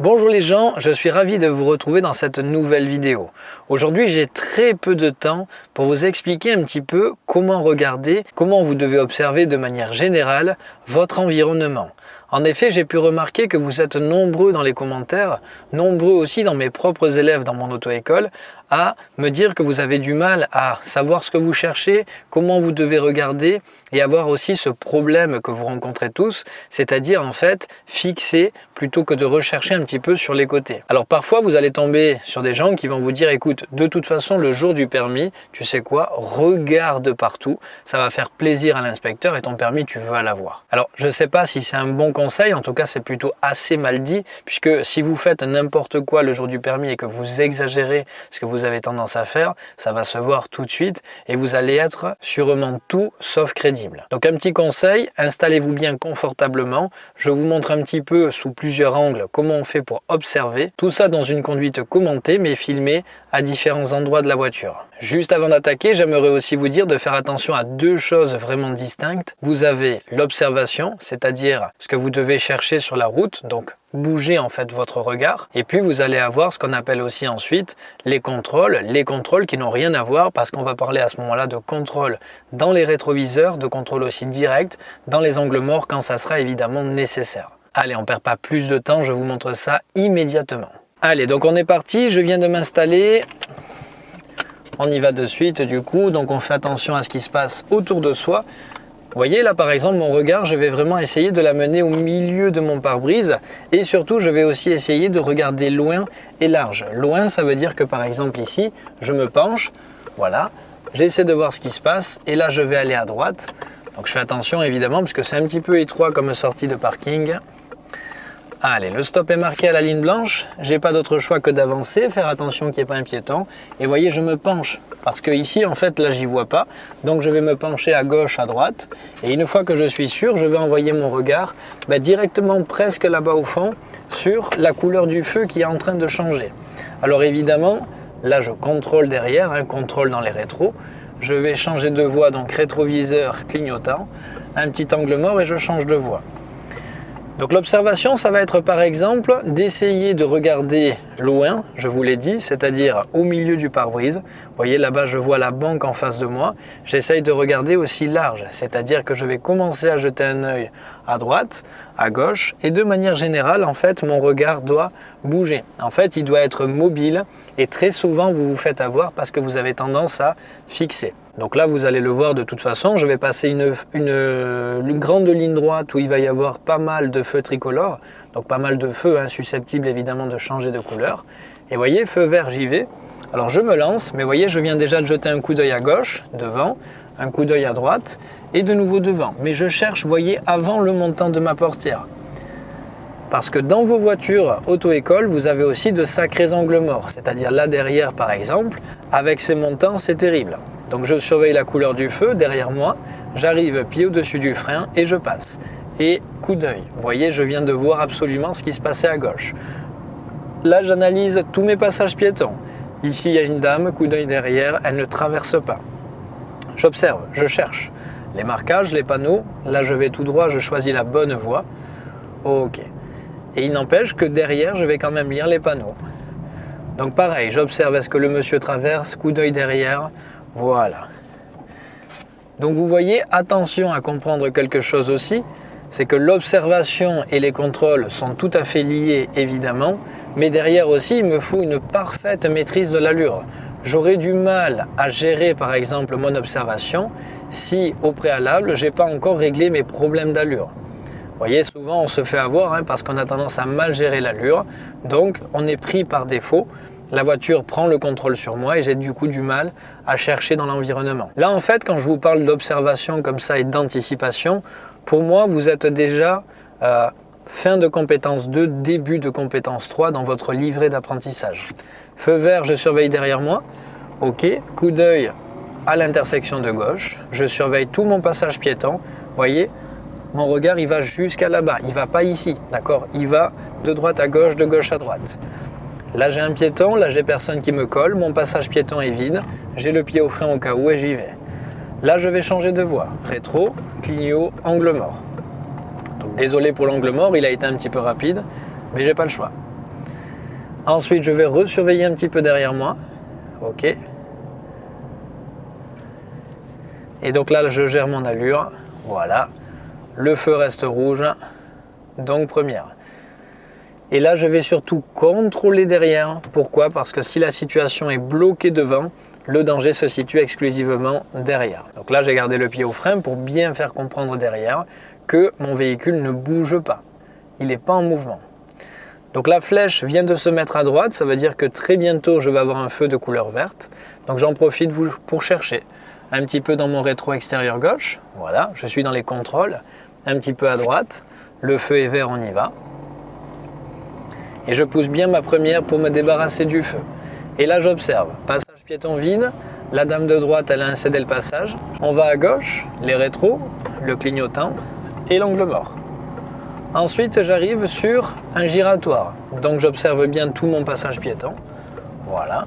Bonjour les gens, je suis ravi de vous retrouver dans cette nouvelle vidéo. Aujourd'hui j'ai très peu de temps pour vous expliquer un petit peu comment regarder, comment vous devez observer de manière générale votre environnement. En effet, j'ai pu remarquer que vous êtes nombreux dans les commentaires, nombreux aussi dans mes propres élèves dans mon auto-école, à me dire que vous avez du mal à savoir ce que vous cherchez, comment vous devez regarder et avoir aussi ce problème que vous rencontrez tous, c'est-à-dire en fait fixer plutôt que de rechercher un petit peu sur les côtés. Alors parfois vous allez tomber sur des gens qui vont vous dire écoute, de toute façon le jour du permis, tu sais quoi, regarde partout, ça va faire plaisir à l'inspecteur et ton permis tu vas l'avoir. Alors je ne sais pas si c'est un bon en tout cas c'est plutôt assez mal dit, puisque si vous faites n'importe quoi le jour du permis et que vous exagérez ce que vous avez tendance à faire, ça va se voir tout de suite et vous allez être sûrement tout sauf crédible. Donc un petit conseil, installez-vous bien confortablement. Je vous montre un petit peu sous plusieurs angles comment on fait pour observer. Tout ça dans une conduite commentée mais filmée à différents endroits de la voiture. Juste avant d'attaquer, j'aimerais aussi vous dire de faire attention à deux choses vraiment distinctes. Vous avez l'observation, c'est-à-dire ce que vous devez chercher sur la route, donc bouger en fait votre regard. Et puis vous allez avoir ce qu'on appelle aussi ensuite les contrôles, les contrôles qui n'ont rien à voir parce qu'on va parler à ce moment-là de contrôle dans les rétroviseurs, de contrôle aussi direct dans les angles morts quand ça sera évidemment nécessaire. Allez, on perd pas plus de temps, je vous montre ça immédiatement. Allez, donc on est parti, je viens de m'installer. On y va de suite du coup, donc on fait attention à ce qui se passe autour de soi. Vous voyez là par exemple mon regard, je vais vraiment essayer de l'amener au milieu de mon pare-brise et surtout je vais aussi essayer de regarder loin et large. Loin ça veut dire que par exemple ici, je me penche, voilà, j'essaie de voir ce qui se passe et là je vais aller à droite. Donc je fais attention évidemment parce que c'est un petit peu étroit comme sortie de parking. Allez, le stop est marqué à la ligne blanche. J'ai pas d'autre choix que d'avancer, faire attention qu'il n'y ait pas un piéton. Et voyez, je me penche parce que ici, en fait, là, j'y vois pas. Donc, je vais me pencher à gauche, à droite. Et une fois que je suis sûr, je vais envoyer mon regard bah, directement presque là-bas au fond sur la couleur du feu qui est en train de changer. Alors évidemment, là, je contrôle derrière, un contrôle dans les rétros. Je vais changer de voie, donc rétroviseur clignotant, un petit angle mort et je change de voie. Donc l'observation, ça va être par exemple d'essayer de regarder loin, je vous l'ai dit, c'est-à-dire au milieu du pare-brise. Vous voyez là-bas, je vois la banque en face de moi. J'essaye de regarder aussi large, c'est-à-dire que je vais commencer à jeter un œil à droite, à gauche, et de manière générale, en fait, mon regard doit bouger. En fait, il doit être mobile, et très souvent, vous vous faites avoir parce que vous avez tendance à fixer. Donc là, vous allez le voir de toute façon, je vais passer une, une, grande ligne droite où il va y avoir pas mal de feux tricolores, donc pas mal de feux hein, susceptibles évidemment de changer de couleur. Et voyez, feu vert, j'y vais. Alors je me lance, mais voyez, je viens déjà de jeter un coup d'œil à gauche, devant, un coup d'œil à droite, et de nouveau devant. Mais je cherche, voyez, avant le montant de ma portière. Parce que dans vos voitures auto-école, vous avez aussi de sacrés angles morts. C'est-à-dire là derrière, par exemple, avec ces montants, c'est terrible. Donc je surveille la couleur du feu derrière moi, j'arrive pied au-dessus du frein et je passe. Et coup d'œil, vous voyez, je viens de voir absolument ce qui se passait à gauche. Là, j'analyse tous mes passages piétons. Ici, il y a une dame, coup d'œil derrière, elle ne traverse pas. J'observe, je cherche. Les marquages, les panneaux, là je vais tout droit, je choisis la bonne voie. Ok. Et il n'empêche que derrière, je vais quand même lire les panneaux. Donc pareil, j'observe est-ce que le monsieur traverse, coup d'œil derrière, voilà. Donc vous voyez, attention à comprendre quelque chose aussi, c'est que l'observation et les contrôles sont tout à fait liés évidemment, mais derrière aussi il me faut une parfaite maîtrise de l'allure. J'aurais du mal à gérer par exemple mon observation si au préalable j'ai pas encore réglé mes problèmes d'allure. Vous voyez, souvent on se fait avoir hein, parce qu'on a tendance à mal gérer l'allure, donc on est pris par défaut la voiture prend le contrôle sur moi et j'ai du coup du mal à chercher dans l'environnement. Là en fait quand je vous parle d'observation comme ça et d'anticipation, pour moi vous êtes déjà euh, fin de compétence 2, début de compétence 3 dans votre livret d'apprentissage. Feu vert, je surveille derrière moi. Ok, coup d'œil à l'intersection de gauche. Je surveille tout mon passage piéton. Voyez, mon regard il va jusqu'à là-bas, il va pas ici, d'accord Il va de droite à gauche, de gauche à droite. Là j'ai un piéton, là j'ai personne qui me colle, mon passage piéton est vide, j'ai le pied au frein au cas où et j'y vais. Là je vais changer de voie, rétro, clignot, angle mort. Donc désolé pour l'angle mort, il a été un petit peu rapide, mais j'ai pas le choix. Ensuite, je vais resurveiller un petit peu derrière moi. Ok. Et donc là, je gère mon allure. Voilà. Le feu reste rouge. Donc première. Et là, je vais surtout contrôler derrière. Pourquoi? Parce que si la situation est bloquée devant, le danger se situe exclusivement derrière. Donc là, j'ai gardé le pied au frein pour bien faire comprendre derrière que mon véhicule ne bouge pas. Il n'est pas en mouvement. Donc la flèche vient de se mettre à droite, ça veut dire que très bientôt je vais avoir un feu de couleur verte. Donc j'en profite pour chercher un petit peu dans mon rétro extérieur gauche. Voilà, je suis dans les contrôles, un petit peu à droite. Le feu est vert, on y va. Et je pousse bien ma première pour me débarrasser du feu. Et là j'observe, passage piéton vide, la dame de droite elle a incédé le passage. On va à gauche, les rétros, le clignotant et l'angle mort. Ensuite j'arrive sur un giratoire, donc j'observe bien tout mon passage piéton. Voilà.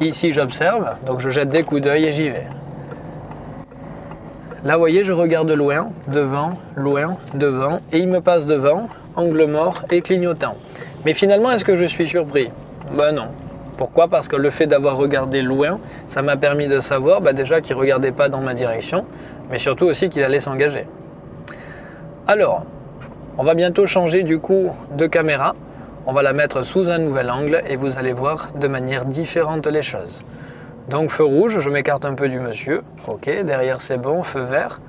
Ici j'observe, donc je jette des coups d'œil et j'y vais. Là, vous voyez, je regarde loin, devant, loin, devant, et il me passe devant, angle mort et clignotant. Mais finalement, est-ce que je suis surpris? Ben non. Pourquoi? Parce que le fait d'avoir regardé loin, ça m'a permis de savoir bah, déjà qu'il ne regardait pas dans ma direction, mais surtout aussi qu'il allait s'engager. Alors, on va bientôt changer du coup de caméra. On va la mettre sous un nouvel angle et vous allez voir de manière différente les choses. Donc feu rouge, je m'écarte un peu du monsieur. Ok, derrière c'est bon, feu vert.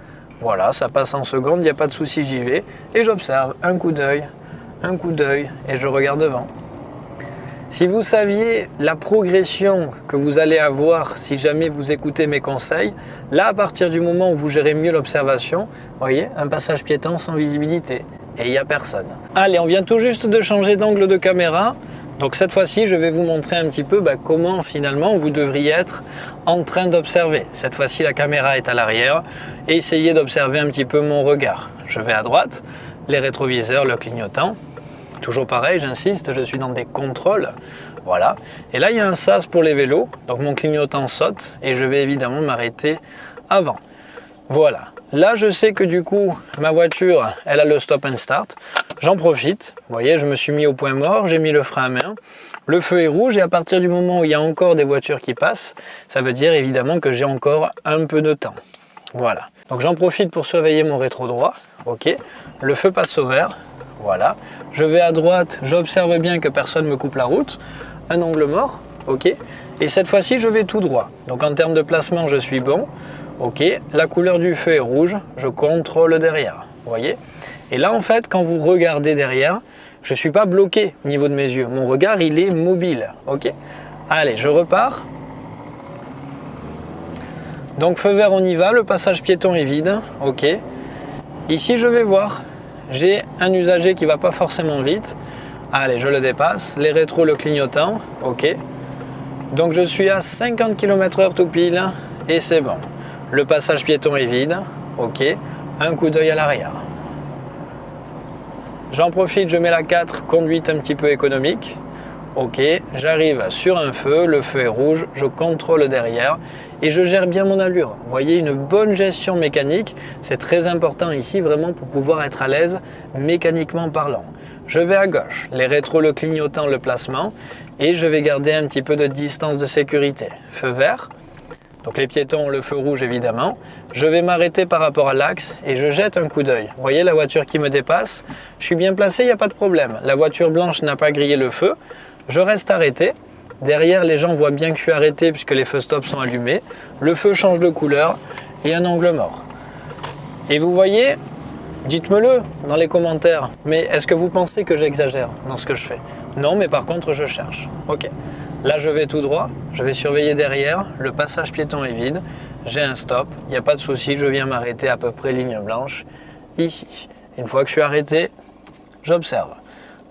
Voilà, ça passe en seconde, il n'y a pas de souci, j'y vais. Et j'observe un coup d'œil, un coup d'œil et je regarde devant. Si vous saviez la progression que vous allez avoir si jamais vous écoutez mes conseils, là à partir du moment où vous gérez mieux l'observation, voyez, un passage piéton sans visibilité et il n'y a personne. Allez, on vient tout juste de changer d'angle de caméra. Donc cette fois-ci, je vais vous montrer un petit peu bah, comment finalement vous devriez être en train d'observer. Cette fois-ci, la caméra est à l'arrière essayez d'observer un petit peu mon regard. Je vais à droite, les rétroviseurs, le clignotant. Toujours pareil, j'insiste, je suis dans des contrôles. Voilà. Et là, il y a un sas pour les vélos. Donc mon clignotant saute et je vais évidemment m'arrêter avant. Voilà. Là, je sais que du coup, ma voiture, elle a le stop and start. J'en profite. Vous voyez, je me suis mis au point mort, j'ai mis le frein à main. Le feu est rouge et à partir du moment où il y a encore des voitures qui passent, ça veut dire évidemment que j'ai encore un peu de temps. Voilà. Donc j'en profite pour surveiller mon rétro droit. Ok. Le feu passe au vert. Voilà. Je vais à droite, j'observe bien que personne me coupe la route. Un angle mort. Ok. Et cette fois-ci, je vais tout droit. Donc en termes de placement, je suis bon. Ok, la couleur du feu est rouge, je contrôle derrière, vous voyez Et là, en fait, quand vous regardez derrière, je ne suis pas bloqué au niveau de mes yeux. Mon regard, il est mobile, ok Allez, je repars. Donc, feu vert, on y va. Le passage piéton est vide, ok Ici, je vais voir. J'ai un usager qui va pas forcément vite. Allez, je le dépasse. Les rétros, le clignotant, ok Donc, je suis à 50 km h tout pile et c'est bon. Le passage piéton est vide. Ok. Un coup d'œil à l'arrière. J'en profite, je mets la 4, conduite un petit peu économique. Ok, j'arrive sur un feu, le feu est rouge, je contrôle derrière et je gère bien mon allure. Vous voyez, une bonne gestion mécanique, c'est très important ici vraiment pour pouvoir être à l'aise mécaniquement parlant. Je vais à gauche, les rétros le clignotant, le placement et je vais garder un petit peu de distance de sécurité. Feu vert, donc les piétons, le feu rouge évidemment. Je vais m'arrêter par rapport à l'axe et je jette un coup d'œil. Vous voyez la voiture qui me dépasse Je suis bien placé, il n'y a pas de problème. La voiture blanche n'a pas grillé le feu. Je reste arrêté. Derrière, les gens voient bien que je suis arrêté puisque les feux stop sont allumés. Le feu change de couleur et un angle mort. Et vous voyez, dites-me-le dans les commentaires, mais est-ce que vous pensez que j'exagère dans ce que je fais? Non, mais par contre, je cherche. Ok. Là, je vais tout droit, je vais surveiller derrière, le passage piéton est vide, j'ai un stop, il n'y a pas de souci, je viens m'arrêter à peu près ligne blanche, ici. Une fois que je suis arrêté, j'observe.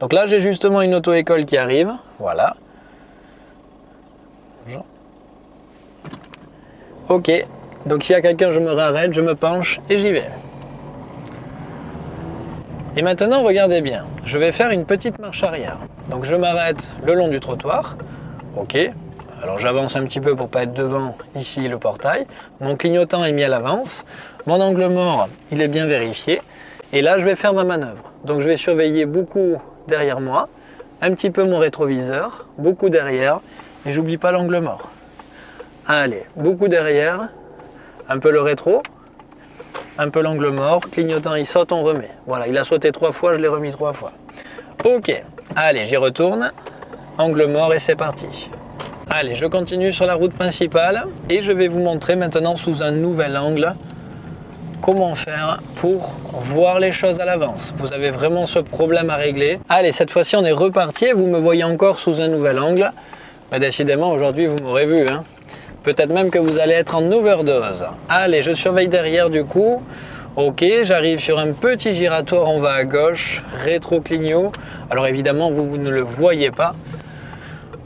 Donc là, j'ai justement une auto-école qui arrive, voilà. Ok, donc s'il y a quelqu'un, je me réarrête, je me penche et j'y vais. Et maintenant, regardez bien, je vais faire une petite marche arrière. Donc je m'arrête le long du trottoir, Ok. Alors j'avance un petit peu pour pas être devant ici le portail. Mon clignotant est mis à l'avance. Mon angle mort, il est bien vérifié. Et là, je vais faire ma manœuvre. Donc je vais surveiller beaucoup derrière moi. un petit peu mon rétroviseur, beaucoup derrière, et j'oublie pas l'angle mort. Allez, beaucoup derrière, un peu le rétro, un peu l'angle mort, clignotant il saute, on remet. Voilà, il a sauté trois fois, je l'ai remis trois fois. Ok, allez, j'y retourne, angle mort et c'est parti. Allez, je continue sur la route principale et je vais vous montrer maintenant sous un nouvel angle comment faire pour voir les choses à l'avance. Vous avez vraiment ce problème à régler. Allez, cette fois-ci, on est reparti vous me voyez encore sous un nouvel angle. Mais décidément, aujourd'hui, vous m'aurez vu. Hein. Peut-être même que vous allez être en overdose. Allez, je surveille derrière du coup. Ok, j'arrive sur un petit giratoire, on va à gauche, rétro-clignot. Alors évidemment, vous ne le voyez pas.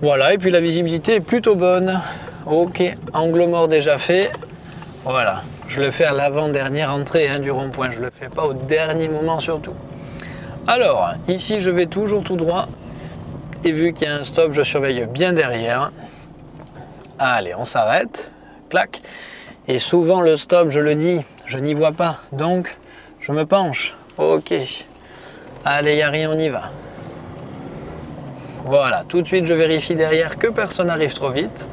Voilà, et puis la visibilité est plutôt bonne. Ok, angle mort déjà fait. Voilà, je le fais à l'avant-dernière entrée hein, du rond-point, je ne le fais pas au dernier moment surtout. Alors, ici je vais toujours tout droit. Et vu qu'il y a un stop, je surveille bien derrière. Allez, on s'arrête. Clac. Et souvent le stop, je le dis, je n'y vois pas. Donc, je me penche. Ok. Allez, Yari, on y va. Voilà, tout de suite je vérifie derrière que personne n'arrive trop vite.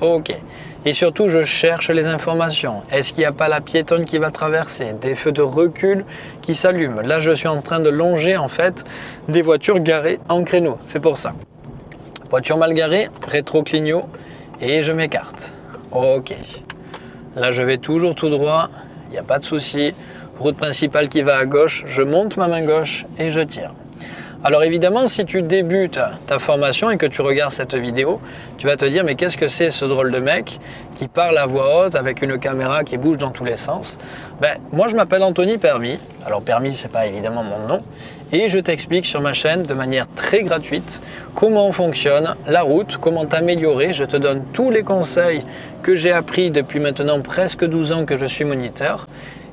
Ok. Et surtout, je cherche les informations. Est-ce qu'il n'y a pas la piétonne qui va traverser? Des feux de recul qui s'allument. Là, je suis en train de longer en fait des voitures garées en créneau. C'est pour ça. Voiture mal garée, rétro-clignot et je m'écarte. Ok. Là, je vais toujours tout droit. Il n'y a pas de souci. Route principale qui va à gauche. Je monte ma main gauche et je tire. Alors évidemment, si tu débutes ta formation et que tu regardes cette vidéo, tu vas te dire mais qu'est-ce que c'est ce drôle de mec qui parle à voix haute avec une caméra qui bouge dans tous les sens? Ben, Moi je m'appelle Anthony Permis, alors Permis c'est pas évidemment mon nom, et je t'explique sur ma chaîne de manière très gratuite comment fonctionne la route, comment t'améliorer, je te donne tous les conseils que j'ai appris depuis maintenant presque 12 ans que je suis moniteur,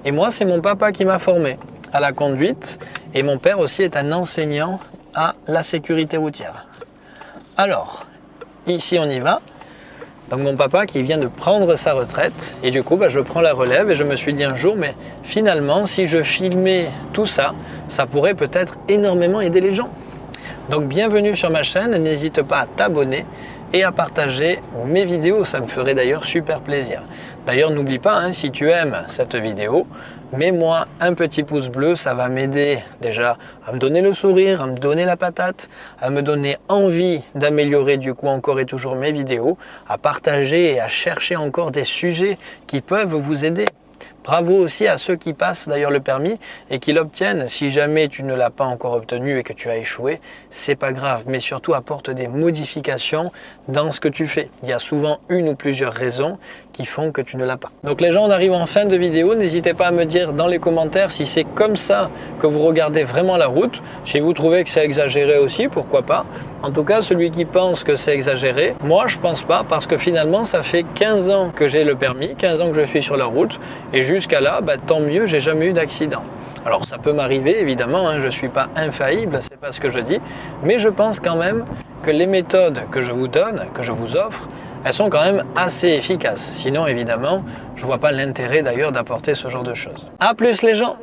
et moi c'est mon papa qui m'a formé à la conduite et mon père aussi est un enseignant à la sécurité routière. Alors, ici on y va. Donc mon papa qui vient de prendre sa retraite et du coup bah, je prends la relève et je me suis dit un jour mais finalement si je filmais tout ça, ça pourrait peut-être énormément aider les gens. Donc bienvenue sur ma chaîne, n'hésite pas à t'abonner et à partager mes vidéos, ça me ferait d'ailleurs super plaisir. D'ailleurs n'oublie pas, hein, si tu aimes cette vidéo, mets-moi un petit pouce bleu, ça va m'aider déjà à me donner le sourire, à me donner la patate, à me donner envie d'améliorer du coup encore et toujours mes vidéos, à partager et à chercher encore des sujets qui peuvent vous aider. Bravo aussi à ceux qui passent d'ailleurs le permis et qui l'obtiennent. Si jamais tu ne l'as pas encore obtenu et que tu as échoué, c'est pas grave, mais surtout apporte des modifications dans ce que tu fais. Il y a souvent une ou plusieurs raisons qui font que tu ne l'as pas. Donc les gens, on arrive en fin de vidéo. N'hésitez pas à me dire dans les commentaires si c'est comme ça que vous regardez vraiment la route. Si vous trouvez que c'est exagéré aussi, pourquoi pas. En tout cas, celui qui pense que c'est exagéré, moi je pense pas parce que finalement ça fait 15 ans que j'ai le permis, 15 ans que je suis sur la route et jusqu'à là, bah, tant mieux, j'ai jamais eu d'accident. Alors ça peut m'arriver évidemment, hein, je ne suis pas infaillible, c'est pas ce que je dis, mais je pense quand même que les méthodes que je vous donne, que je vous offre, elles sont quand même assez efficaces. Sinon évidemment, je ne vois pas l'intérêt d'ailleurs d'apporter ce genre de choses. A plus les gens